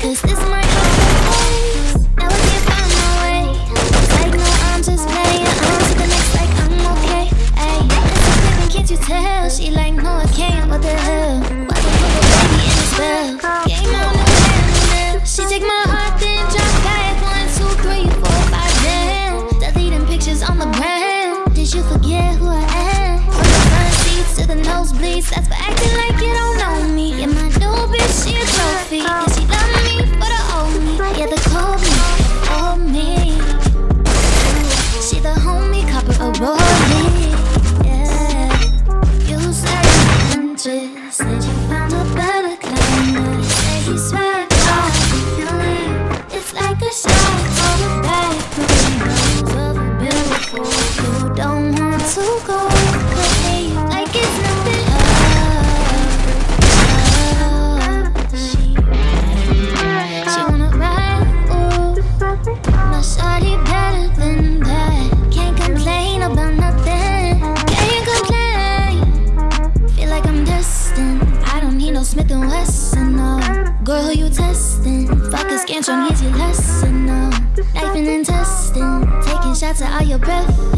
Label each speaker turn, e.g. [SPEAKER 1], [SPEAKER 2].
[SPEAKER 1] Cause this might I. Like no, I'm just playing. To the next, like I'm okay. Ayy, can't you tell? She like, no, I can't. What the hell? Baby in a spell? Game. She take my heart, drop back. One, two, three, four, five, down. Deleting pictures on the ground. Did you forget who I am? From the front seats to the nosebleeds. That's for acting like Smith and Wesson, no. Girl, who you testing? Fuck a scantron, here's your lesson, no. Knifing and testing, taking shots at all your breath.